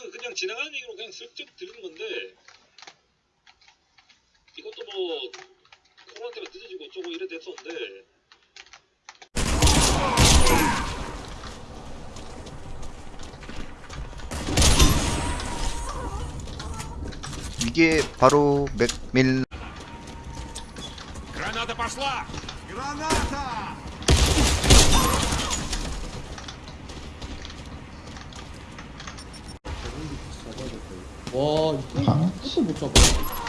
이거는 그냥 지나가는 얘기로 그냥 슬쩍 들은 건데 이것도 뭐 코로나 때문에 늦어지고 어쩌고 이래 됐었는데. 이게 바로 맥밀 그라나타 파슬라 그라나타 와, 이거 끝도 못 잡아.